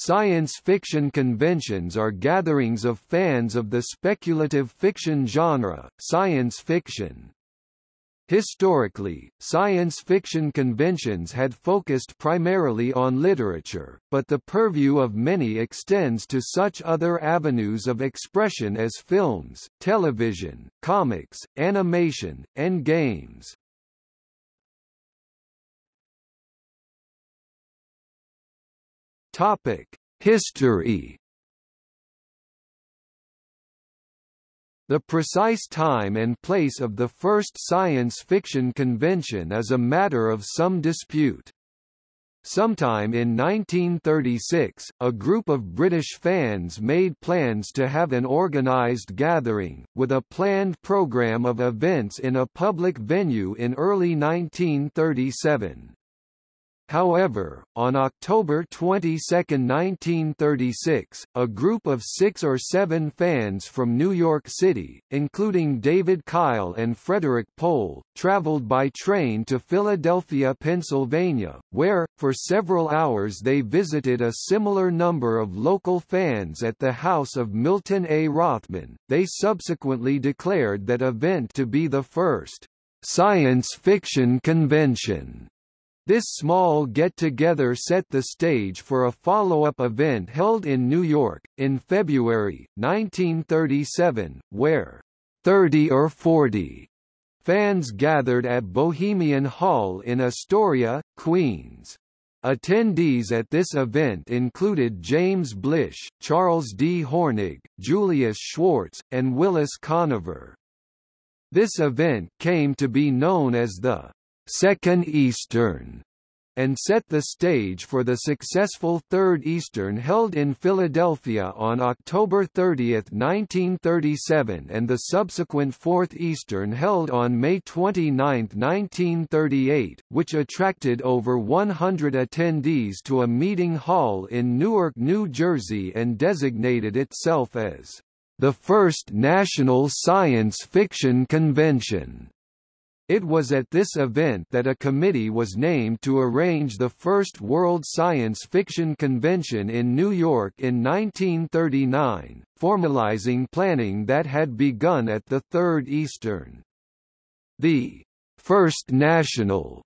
science fiction conventions are gatherings of fans of the speculative fiction genre, science fiction. Historically, science fiction conventions had focused primarily on literature, but the purview of many extends to such other avenues of expression as films, television, comics, animation, and games. History The precise time and place of the first science fiction convention is a matter of some dispute. Sometime in 1936, a group of British fans made plans to have an organised gathering, with a planned programme of events in a public venue in early 1937. However, on October 22, 1936, a group of six or seven fans from New York City, including David Kyle and Frederik Pohl, traveled by train to Philadelphia, Pennsylvania, where, for several hours they visited a similar number of local fans at the house of Milton A. Rothman. They subsequently declared that event to be the first science fiction convention this small get-together set the stage for a follow-up event held in New York, in February, 1937, where 30 or 40 fans gathered at Bohemian Hall in Astoria, Queens. Attendees at this event included James Blish, Charles D. Hornig, Julius Schwartz, and Willis Conover. This event came to be known as the Second Eastern, and set the stage for the successful Third Eastern held in Philadelphia on October 30, 1937 and the subsequent Fourth Eastern held on May 29, 1938, which attracted over 100 attendees to a meeting hall in Newark, New Jersey and designated itself as the first National Science Fiction Convention. It was at this event that a committee was named to arrange the first World Science Fiction Convention in New York in 1939, formalizing planning that had begun at the Third Eastern. The First National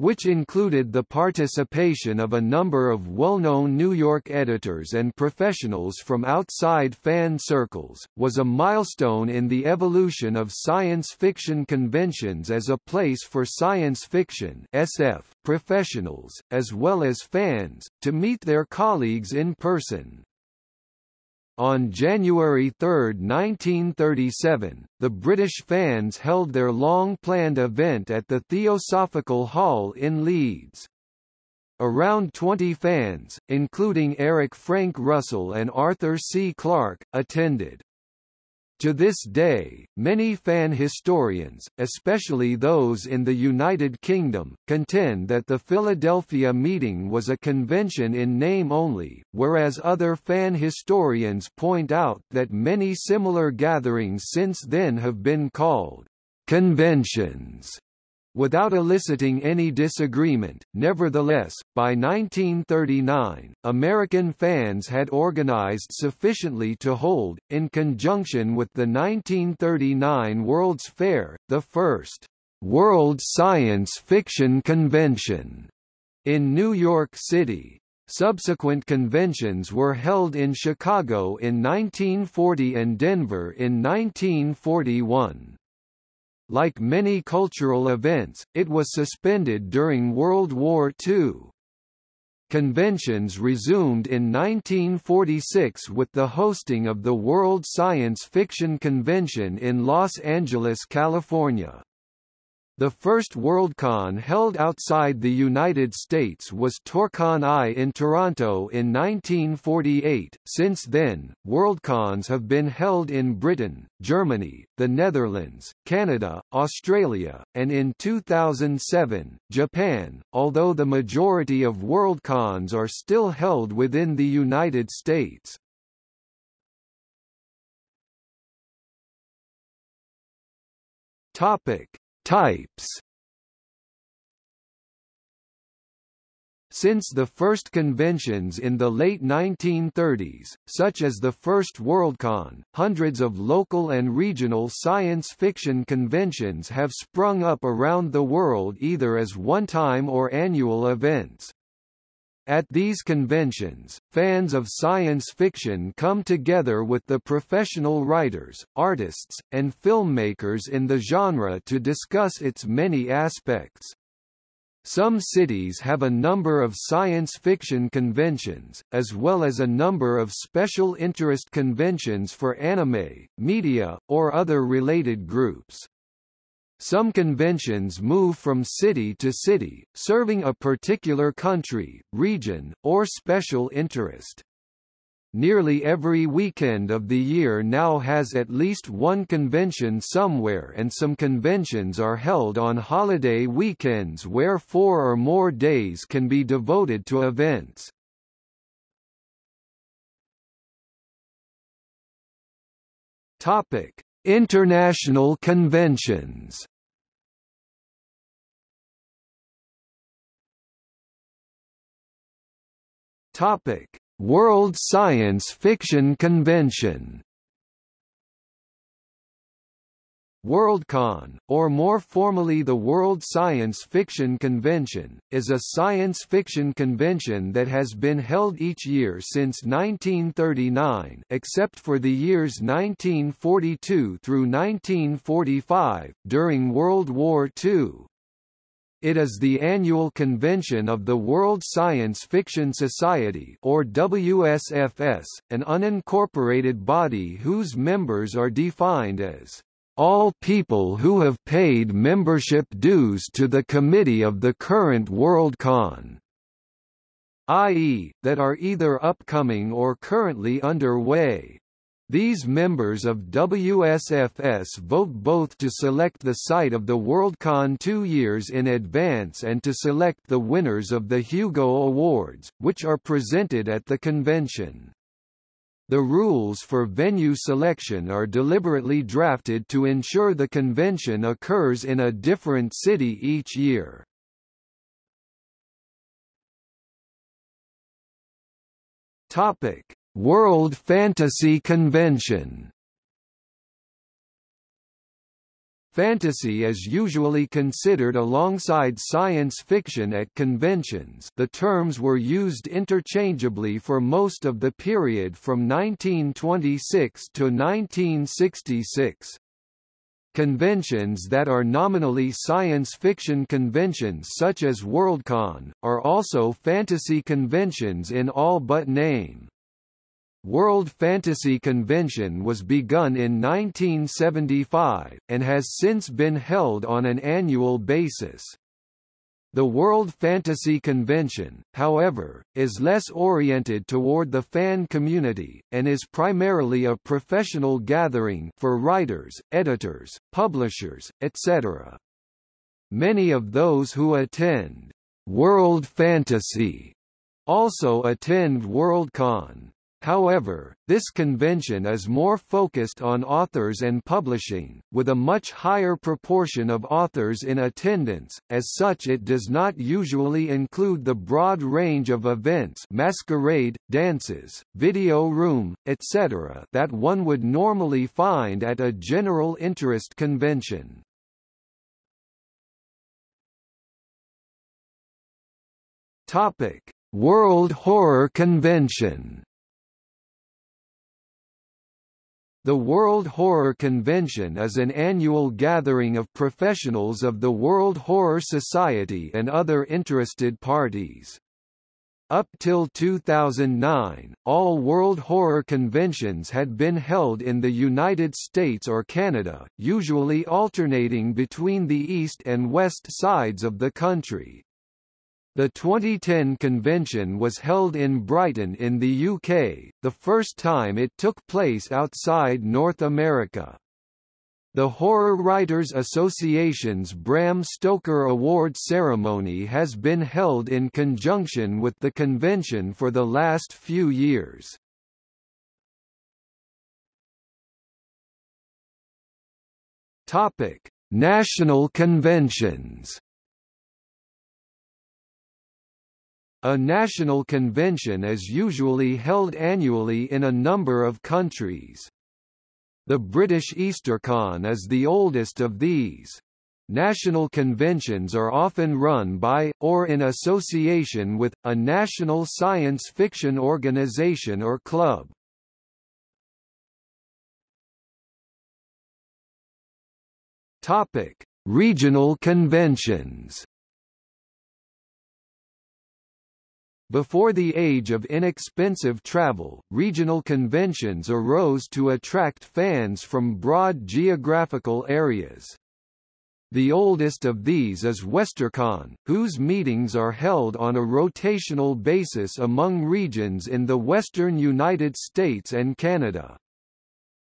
which included the participation of a number of well-known New York editors and professionals from outside fan circles, was a milestone in the evolution of science fiction conventions as a place for science fiction SF professionals, as well as fans, to meet their colleagues in person. On January 3, 1937, the British fans held their long-planned event at the Theosophical Hall in Leeds. Around 20 fans, including Eric Frank Russell and Arthur C. Clarke, attended. To this day, many fan historians, especially those in the United Kingdom, contend that the Philadelphia meeting was a convention in name only, whereas other fan historians point out that many similar gatherings since then have been called conventions without eliciting any disagreement. Nevertheless, by 1939, American fans had organized sufficiently to hold, in conjunction with the 1939 World's Fair, the first World Science Fiction Convention in New York City. Subsequent conventions were held in Chicago in 1940 and Denver in 1941. Like many cultural events, it was suspended during World War II. Conventions resumed in 1946 with the hosting of the World Science Fiction Convention in Los Angeles, California. The first Worldcon held outside the United States was Torcon I in Toronto in 1948. Since then, Worldcons have been held in Britain, Germany, the Netherlands, Canada, Australia, and in 2007, Japan, although the majority of Worldcons are still held within the United States. Topic Types Since the first conventions in the late 1930s, such as the first Worldcon, hundreds of local and regional science fiction conventions have sprung up around the world either as one-time or annual events. At these conventions, fans of science fiction come together with the professional writers, artists, and filmmakers in the genre to discuss its many aspects. Some cities have a number of science fiction conventions, as well as a number of special interest conventions for anime, media, or other related groups. Some conventions move from city to city, serving a particular country, region, or special interest. Nearly every weekend of the year now has at least one convention somewhere and some conventions are held on holiday weekends where four or more days can be devoted to events. Topic: International conventions. World Science Fiction Convention Worldcon, or more formally the World Science Fiction Convention, is a science fiction convention that has been held each year since 1939 except for the years 1942 through 1945, during World War II. It is the annual convention of the World Science Fiction Society or WSFS, an unincorporated body whose members are defined as all people who have paid membership dues to the committee of the current Worldcon, i.e., that are either upcoming or currently underway. These members of WSFS vote both to select the site of the Worldcon two years in advance and to select the winners of the Hugo Awards, which are presented at the convention. The rules for venue selection are deliberately drafted to ensure the convention occurs in a different city each year. Topic: World Fantasy Convention Fantasy is usually considered alongside science fiction at conventions the terms were used interchangeably for most of the period from 1926 to 1966. Conventions that are nominally science fiction conventions such as Worldcon, are also fantasy conventions in all but name. World Fantasy Convention was begun in 1975, and has since been held on an annual basis. The World Fantasy Convention, however, is less oriented toward the fan community, and is primarily a professional gathering for writers, editors, publishers, etc. Many of those who attend World Fantasy also attend Worldcon. However, this convention is more focused on authors and publishing, with a much higher proportion of authors in attendance, as such it does not usually include the broad range of events masquerade, dances, video room, etc. that one would normally find at a general interest convention. World Horror Convention The World Horror Convention is an annual gathering of professionals of the World Horror Society and other interested parties. Up till 2009, all World Horror Conventions had been held in the United States or Canada, usually alternating between the east and west sides of the country. The 2010 convention was held in Brighton in the UK, the first time it took place outside North America. The Horror Writers Association's Bram Stoker Award ceremony has been held in conjunction with the convention for the last few years. Topic: National conventions A national convention is usually held annually in a number of countries. The British EasterCon is the oldest of these. National conventions are often run by, or in association with, a national science fiction organization or club. Regional conventions. Before the age of inexpensive travel, regional conventions arose to attract fans from broad geographical areas. The oldest of these is WesterCon, whose meetings are held on a rotational basis among regions in the western United States and Canada.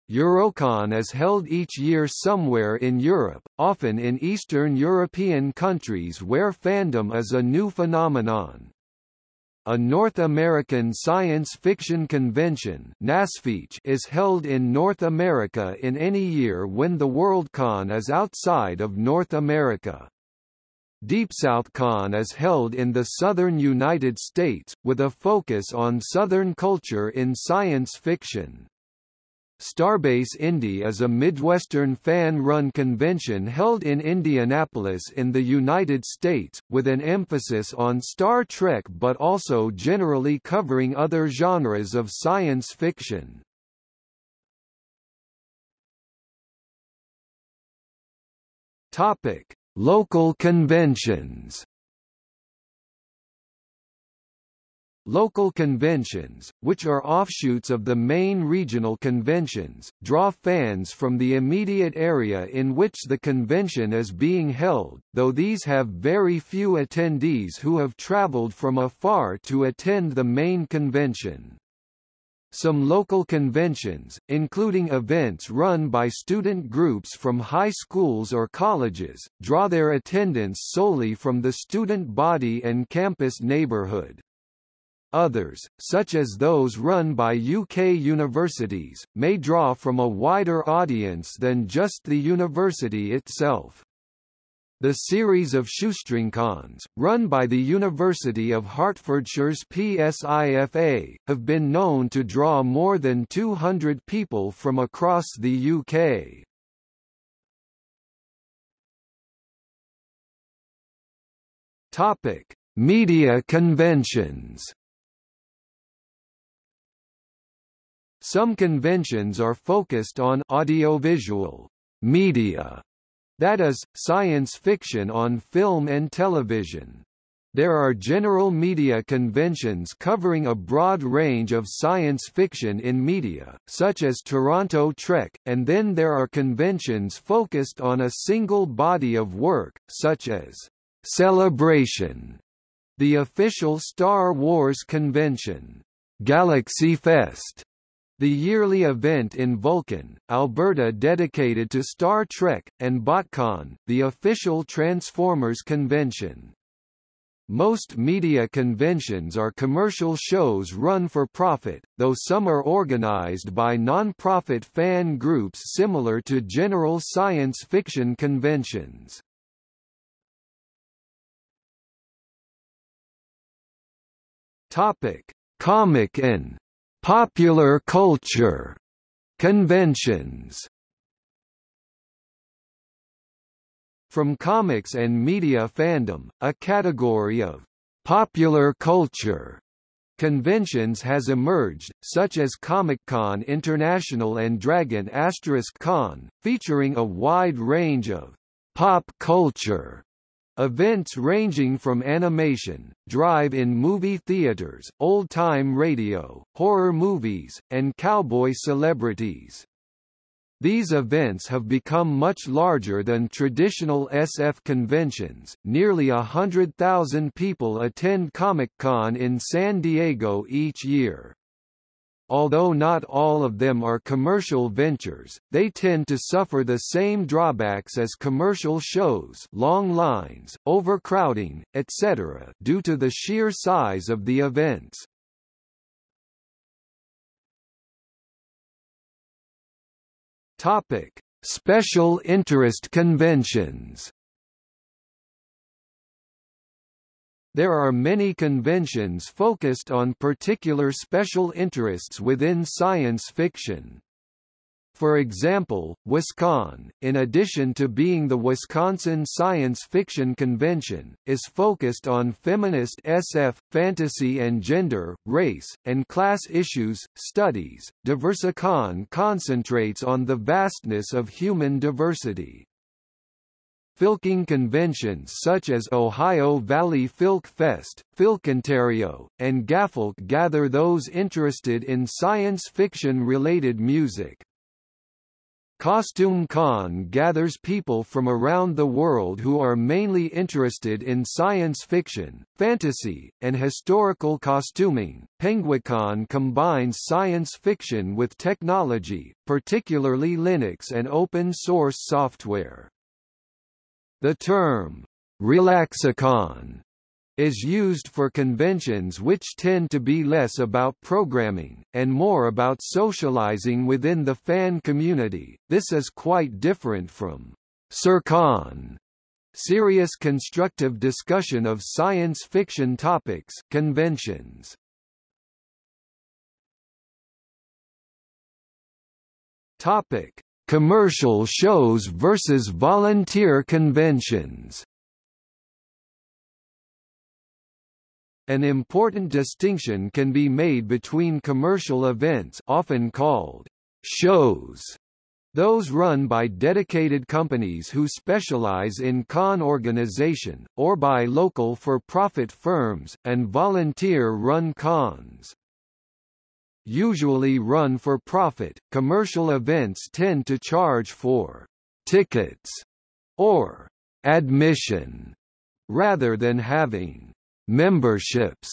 Eurocon is held each year somewhere in Europe, often in Eastern European countries where fandom is a new phenomenon. A North American Science Fiction Convention is held in North America in any year when the Worldcon is outside of North America. Deep South Con is held in the southern United States, with a focus on Southern culture in science fiction. Starbase Indy is a Midwestern fan-run convention held in Indianapolis in the United States, with an emphasis on Star Trek but also generally covering other genres of science fiction. Local conventions Local conventions, which are offshoots of the main regional conventions, draw fans from the immediate area in which the convention is being held, though these have very few attendees who have traveled from afar to attend the main convention. Some local conventions, including events run by student groups from high schools or colleges, draw their attendance solely from the student body and campus neighborhood. Others, such as those run by UK universities, may draw from a wider audience than just the university itself. The series of shoestringcons, run by the University of Hertfordshire's PSIFA, have been known to draw more than 200 people from across the UK. Topic: Media conventions. Some conventions are focused on audiovisual media, that is, science fiction on film and television. There are general media conventions covering a broad range of science fiction in media, such as Toronto Trek, and then there are conventions focused on a single body of work, such as Celebration, the official Star Wars convention, Galaxy Fest, the yearly event in Vulcan, Alberta dedicated to Star Trek, and BotCon, the official Transformers convention. Most media conventions are commercial shows run for profit, though some are organized by non-profit fan groups similar to general science fiction conventions. Topic: Comic-Con Popular culture conventions. From comics and media fandom, a category of popular culture conventions has emerged, such as Comic-Con International and Dragon Asterisk Con, featuring a wide range of pop culture Events ranging from animation, drive-in movie theaters, old-time radio, horror movies, and cowboy celebrities. These events have become much larger than traditional SF conventions. Nearly a hundred thousand people attend Comic-Con in San Diego each year. Although not all of them are commercial ventures, they tend to suffer the same drawbacks as commercial shows long lines, overcrowding, etc. due to the sheer size of the events. Topic: Special interest conventions There are many conventions focused on particular special interests within science fiction. For example, WisCon, in addition to being the Wisconsin Science Fiction Convention, is focused on feminist SF, fantasy and gender, race, and class issues, studies. Diversicon concentrates on the vastness of human diversity. Filking conventions such as Ohio Valley Filk Fest, Filkontario, and Gafilk gather those interested in science fiction-related music. Costume Con gathers people from around the world who are mainly interested in science fiction, fantasy, and historical costuming. Penguicon combines science fiction with technology, particularly Linux and open source software. The term Relaxicon is used for conventions which tend to be less about programming, and more about socializing within the fan community. This is quite different from SerCon, serious constructive discussion of science fiction topics conventions. Topic: Commercial shows versus volunteer conventions An important distinction can be made between commercial events often called shows those run by dedicated companies who specialize in con organization, or by local for-profit firms, and volunteer-run cons. Usually run for profit, commercial events tend to charge for tickets or admission rather than having Memberships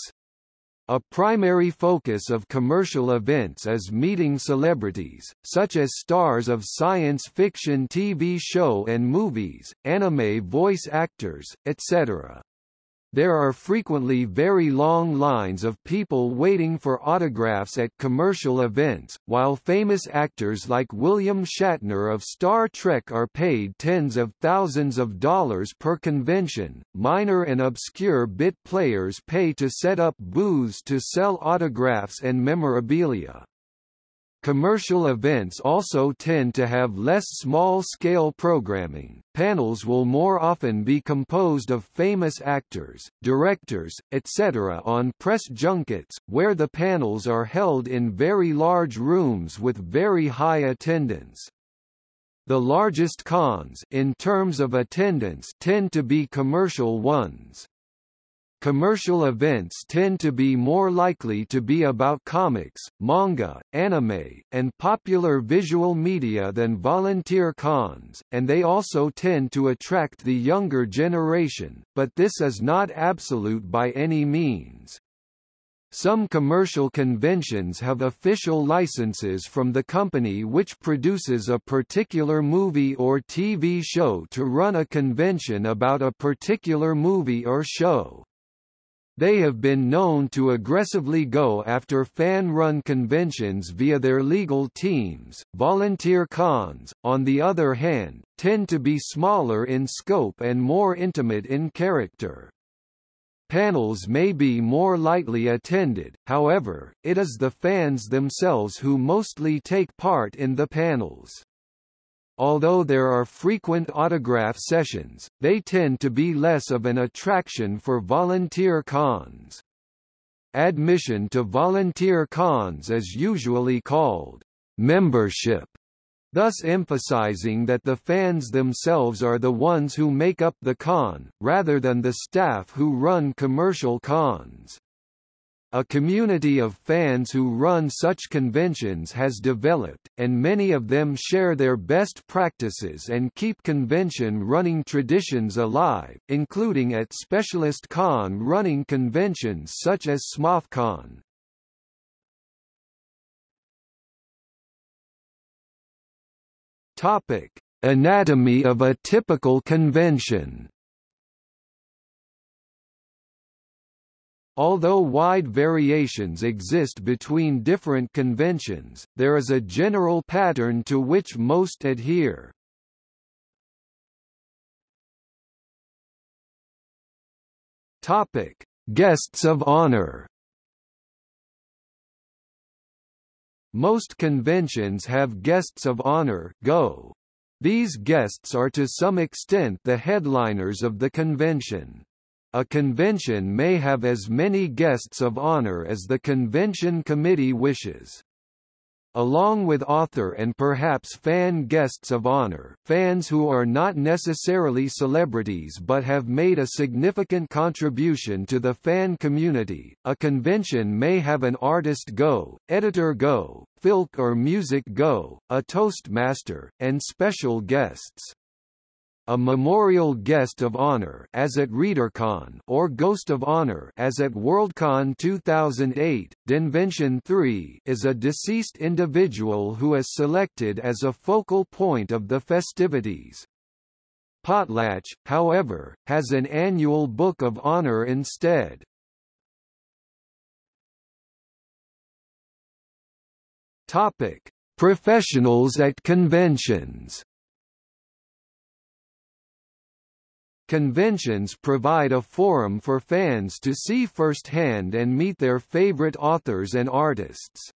a primary focus of commercial events is meeting celebrities, such as stars of science fiction TV show and movies, anime voice actors, etc. There are frequently very long lines of people waiting for autographs at commercial events, while famous actors like William Shatner of Star Trek are paid tens of thousands of dollars per convention. Minor and obscure bit players pay to set up booths to sell autographs and memorabilia. Commercial events also tend to have less small-scale programming. Panels will more often be composed of famous actors, directors, etc. on press junkets, where the panels are held in very large rooms with very high attendance. The largest cons in terms of attendance tend to be commercial ones. Commercial events tend to be more likely to be about comics, manga, anime, and popular visual media than volunteer cons, and they also tend to attract the younger generation, but this is not absolute by any means. Some commercial conventions have official licenses from the company which produces a particular movie or TV show to run a convention about a particular movie or show. They have been known to aggressively go after fan-run conventions via their legal teams. Volunteer cons, on the other hand, tend to be smaller in scope and more intimate in character. Panels may be more lightly attended, however, it is the fans themselves who mostly take part in the panels. Although there are frequent autograph sessions, they tend to be less of an attraction for volunteer cons. Admission to volunteer cons is usually called membership, thus emphasizing that the fans themselves are the ones who make up the con, rather than the staff who run commercial cons. A community of fans who run such conventions has developed, and many of them share their best practices and keep convention running traditions alive, including at specialist con running conventions such as SMOFCon. Topic: Anatomy of a typical convention. Although wide variations exist between different conventions, there is a general pattern to which most adhere. Topic: Guests of honor Most conventions have guests of honor go. These guests are to some extent the headliners of the convention. A convention may have as many guests of honor as the convention committee wishes along with author and perhaps fan guests of honor fans who are not necessarily celebrities but have made a significant contribution to the fan community. A convention may have an artist go, editor go, filk or music go, a toastmaster, and special guests a memorial guest of honor as at ReaderCon or Ghost of Honor as at Worldcon 2008. Denvention 3 is a deceased individual who is selected as a focal point of the festivities. Potlatch, however, has an annual Book of Honor instead. Topic: Professionals at conventions. Conventions provide a forum for fans to see firsthand and meet their favorite authors and artists.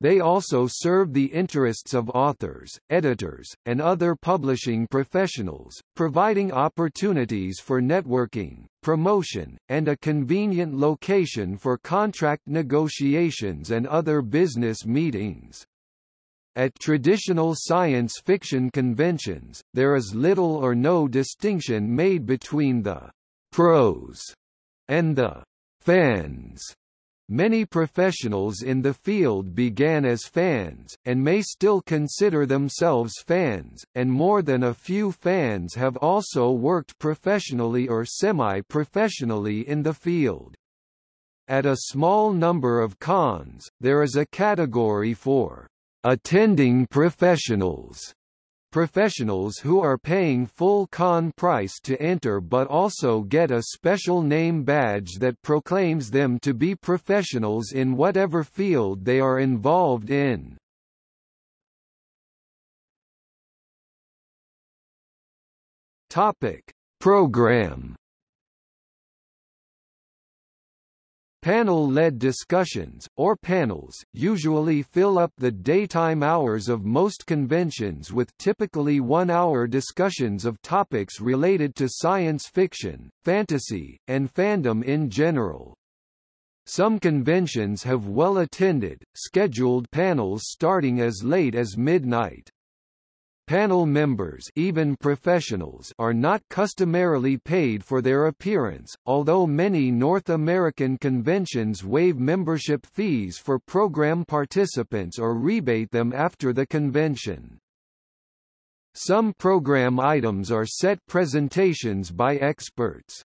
They also serve the interests of authors, editors, and other publishing professionals, providing opportunities for networking, promotion, and a convenient location for contract negotiations and other business meetings. At traditional science fiction conventions, there is little or no distinction made between the pros and the fans. Many professionals in the field began as fans, and may still consider themselves fans, and more than a few fans have also worked professionally or semi-professionally in the field. At a small number of cons, there is a category for attending professionals professionals who are paying full con price to enter but also get a special name badge that proclaims them to be professionals in whatever field they are involved in. Topic: Program Panel-led discussions, or panels, usually fill up the daytime hours of most conventions with typically one-hour discussions of topics related to science fiction, fantasy, and fandom in general. Some conventions have well-attended, scheduled panels starting as late as midnight. Panel members even professionals are not customarily paid for their appearance, although many North American conventions waive membership fees for program participants or rebate them after the convention. Some program items are set presentations by experts.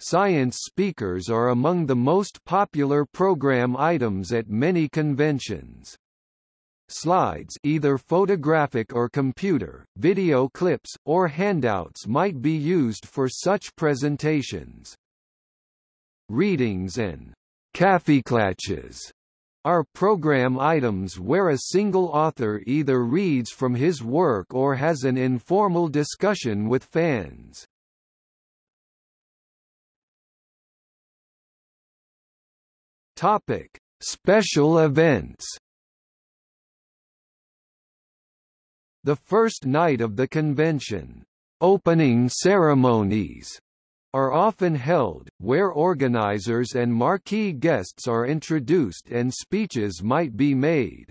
Science speakers are among the most popular program items at many conventions. Slides either photographic or computer, video clips, or handouts might be used for such presentations. Readings and kaffeeklatches are program items where a single author either reads from his work or has an informal discussion with fans. Topic: Special events The first night of the convention, opening ceremonies, are often held, where organizers and marquee guests are introduced and speeches might be made.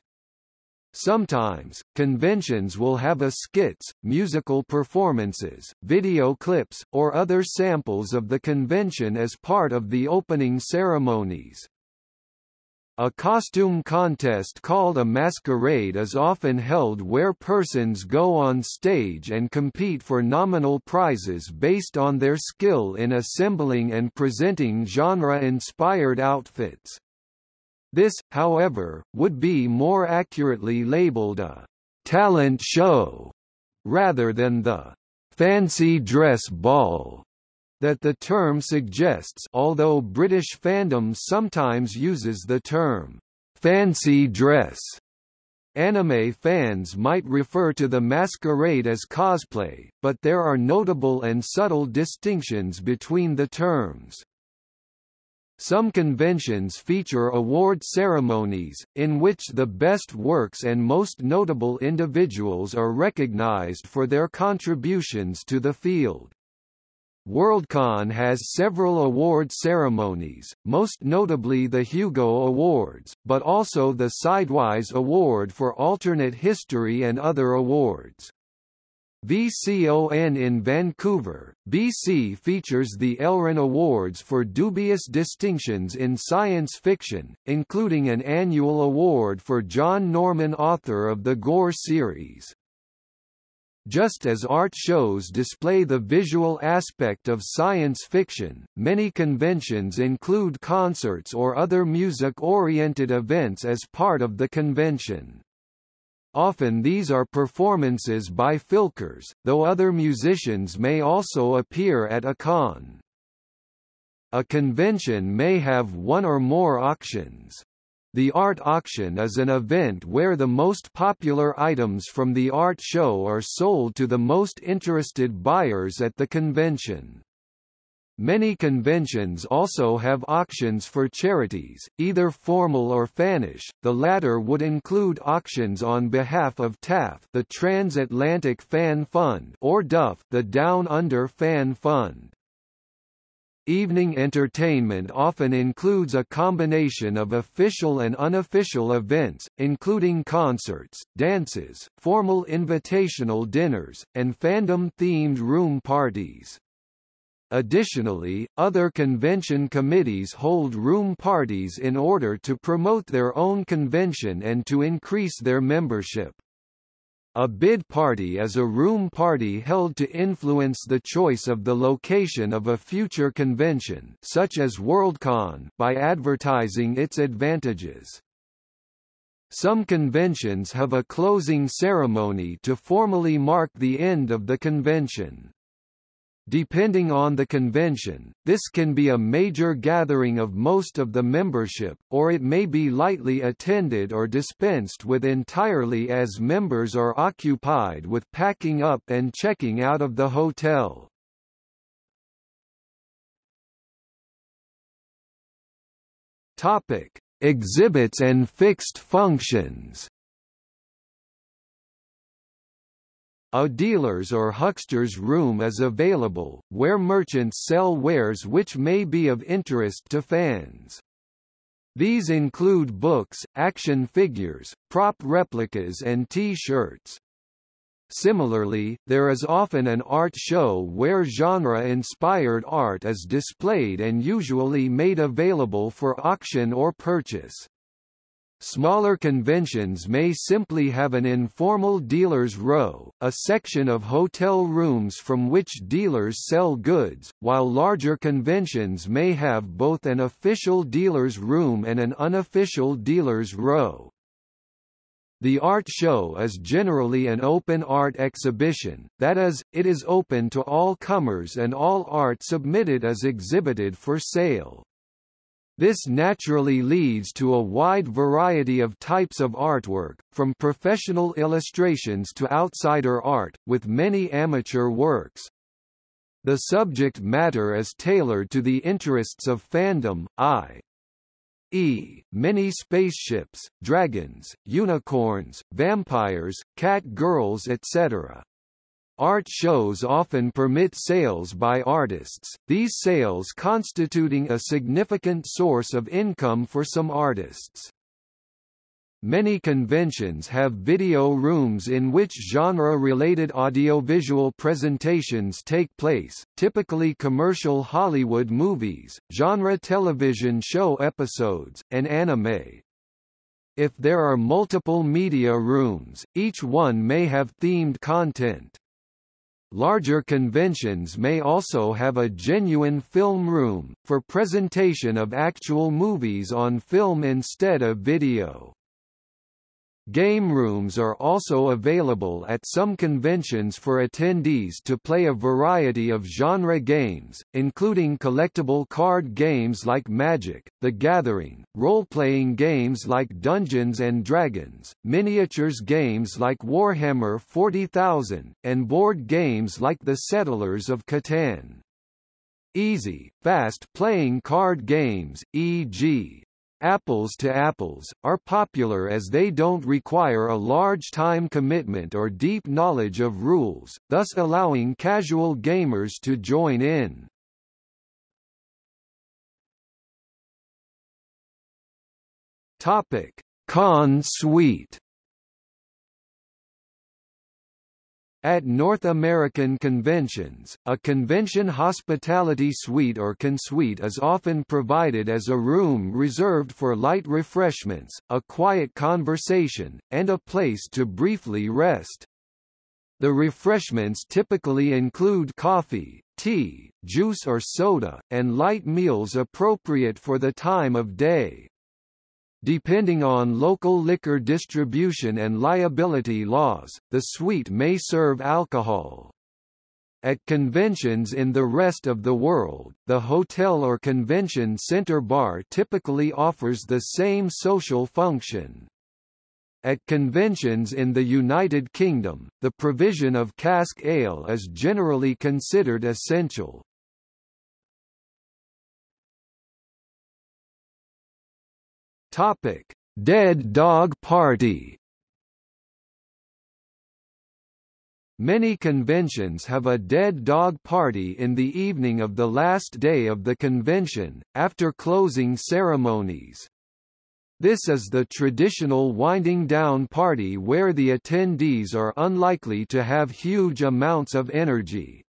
Sometimes, conventions will have a skits, musical performances, video clips, or other samples of the convention as part of the opening ceremonies. A costume contest called a masquerade is often held where persons go on stage and compete for nominal prizes based on their skill in assembling and presenting genre-inspired outfits. This, however, would be more accurately labeled a talent show rather than the fancy dress ball that the term suggests although British fandom sometimes uses the term, "'fancy dress' Anime fans might refer to the masquerade as cosplay, but there are notable and subtle distinctions between the terms. Some conventions feature award ceremonies, in which the best works and most notable individuals are recognized for their contributions to the field. Worldcon has several award ceremonies, most notably the Hugo Awards, but also the Sidewise Award for Alternate History and other awards. VCON in Vancouver, BC features the Elron Awards for dubious distinctions in science fiction, including an annual award for John Norman author of the Gor series. Just as art shows display the visual aspect of science fiction, many conventions include concerts or other music-oriented events as part of the convention. Often these are performances by filkers, though other musicians may also appear at a con. A convention may have one or more auctions. The art auction is an event where the most popular items from the art show are sold to the most interested buyers at the convention. Many conventions also have auctions for charities, either formal or fannish. The latter would include auctions on behalf of TAFF, the Transatlantic Fan Fund, or DUF, the Down Under Fan Fund. Evening entertainment often includes a combination of official and unofficial events, including concerts, dances, formal invitational dinners, and fandom-themed room parties. Additionally, other convention committees hold room parties in order to promote their own convention and to increase their membership. A bid party is a room party held to influence the choice of the location of a future convention such as Worldcon by advertising its advantages. Some conventions have a closing ceremony to formally mark the end of the convention. Depending on the convention, this can be a major gathering of most of the membership, or it may be lightly attended or dispensed with entirely as members are occupied with packing up and checking out of the hotel. Topic: Exhibits and fixed functions. A dealer's or huckster's room is available, where merchants sell wares which may be of interest to fans. These include books, action figures, prop replicas and T-shirts. Similarly, there is often an art show where genre-inspired art is displayed and usually made available for auction or purchase. Smaller conventions may simply have an informal dealer's row, a section of hotel rooms from which dealers sell goods, while larger conventions may have both an official dealer's room and an unofficial dealer's row. The art show is generally an open art exhibition, that is, it is open to all comers and all art submitted is exhibited for sale. This naturally leads to a wide variety of types of artwork, from professional illustrations to outsider art, with many amateur works. The subject matter is tailored to the interests of fandom, i.e., many spaceships, dragons, unicorns, vampires, cat girls etc. Art shows often permit sales by artists, these sales constituting a significant source of income for some artists. Many conventions have video rooms in which genre-related audiovisual presentations take place, typically commercial Hollywood movies, genre television show episodes, and anime. If there are multiple media rooms, each one may have themed content. Larger conventions may also have a genuine film room, for presentation of actual movies on film instead of video. Game rooms are also available at some conventions for attendees to play a variety of genre games, including collectible card games like Magic, The Gathering, role-playing games like Dungeons & Dragons, miniatures games like Warhammer 40,000, and board games like The Settlers of Catan. easy, fast-playing card games, e.g. Apples to Apples, are popular as they don't require a large time commitment or deep knowledge of rules, thus allowing casual gamers to join in. Topic: Con Suite At North American conventions, a convention hospitality suite or consuite is often provided as a room reserved for light refreshments, a quiet conversation, and a place to briefly rest. The refreshments typically include coffee, tea, juice or soda, and light meals appropriate for the time of day. Depending on local liquor distribution and liability laws, the suite may serve alcohol. At conventions in the rest of the world, the hotel or convention center bar typically offers the same social function. At conventions in the United Kingdom, the provision of cask ale is generally considered essential. Topic: Dead Dog Party. Many conventions have a dead dog party in the evening of the last day of the convention, after closing ceremonies. This is the traditional winding down party where the attendees are unlikely to have huge amounts of energy.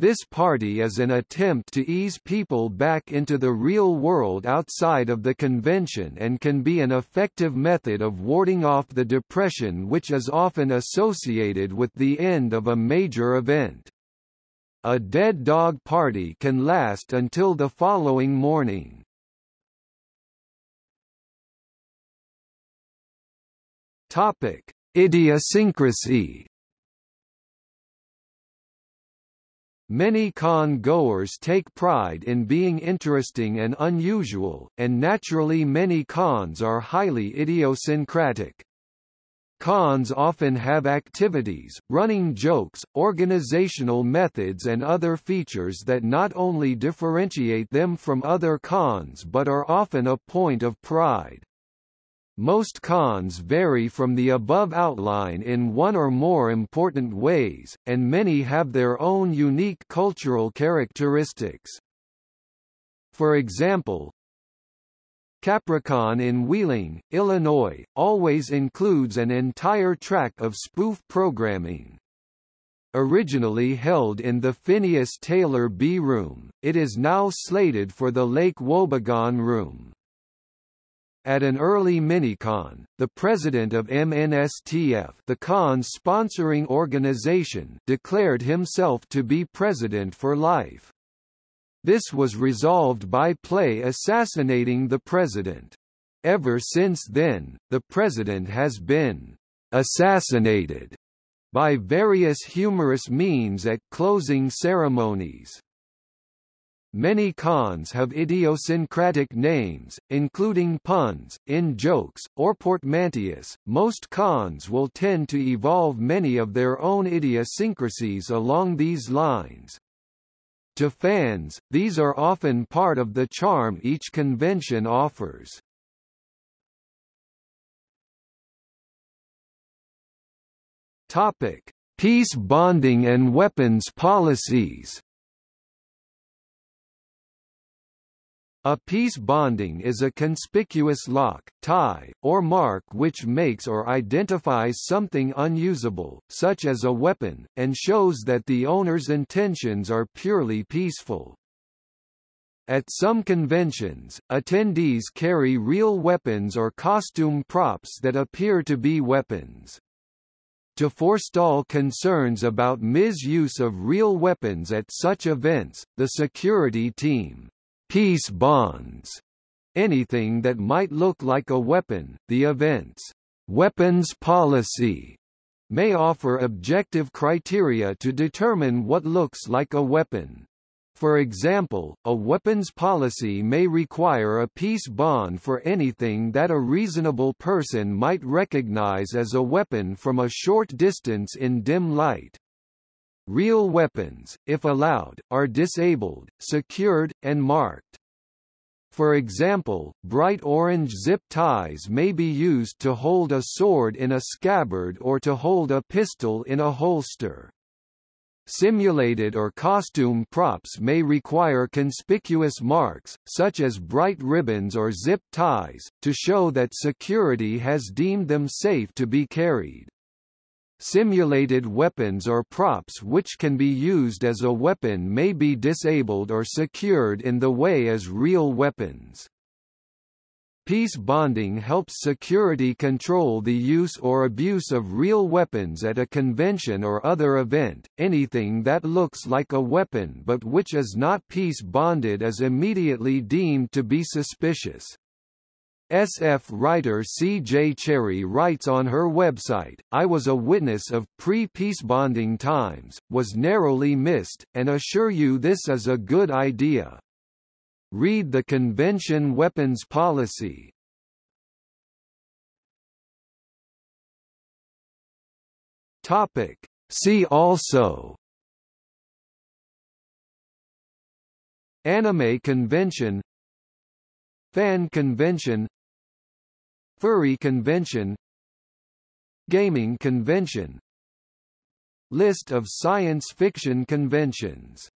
This party is an attempt to ease people back into the real world outside of the convention and can be an effective method of warding off the depression which is often associated with the end of a major event. A dead dog party can last until the following morning. Topic: Idiosyncrasy Many con-goers take pride in being interesting and unusual, and naturally many cons are highly idiosyncratic. Cons often have activities, running jokes, organizational methods and other features that not only differentiate them from other cons but are often a point of pride. Most cons vary from the above outline in one or more important ways, and many have their own unique cultural characteristics. For example, Capricon in Wheeling, Illinois, always includes an entire track of spoof programming. Originally held in the Phineas Taylor B Room, it is now slated for the Lake Wobegon Room. At an early minicon, the president of MNSTF the con's sponsoring organization declared himself to be president for life. This was resolved by play assassinating the president. Ever since then, the president has been assassinated by various humorous means at closing ceremonies. Many cons have idiosyncratic names, including puns, in-jokes, or portmanteaus. Most cons will tend to evolve many of their own idiosyncrasies along these lines. To fans, these are often part of the charm each convention offers. Topic: Peace bonding and weapons policies. A peace bonding is a conspicuous lock, tie, or mark which makes or identifies something unusable, such as a weapon, and shows that the owner's intentions are purely peaceful. At some conventions, attendees carry real weapons or costume props that appear to be weapons. To forestall concerns about misuse of real weapons at such events, the security team peace bonds, anything that might look like a weapon. The event's weapons policy may offer objective criteria to determine what looks like a weapon. For example, a weapons policy may require a peace bond for anything that a reasonable person might recognize as a weapon from a short distance in dim light. Real weapons, if allowed, are disabled, secured, and marked. For example, bright orange zip ties may be used to hold a sword in a scabbard or to hold a pistol in a holster. Simulated or costume props may require conspicuous marks, such as bright ribbons or zip ties, to show that security has deemed them safe to be carried. Simulated weapons or props which can be used as a weapon may be disabled or secured in the way as real weapons. Peace bonding helps security control the use or abuse of real weapons at a convention or other event. Anything that looks like a weapon but which is not peace bonded is immediately deemed to be suspicious. SF writer C.J. Cherryh writes on her website, I was a witness of pre-peace bonding times, was narrowly missed, and assure you this is a good idea. Read the convention weapons policy. Topic. See also Anime Convention Fan Convention Furry Convention Gaming Convention List of science fiction conventions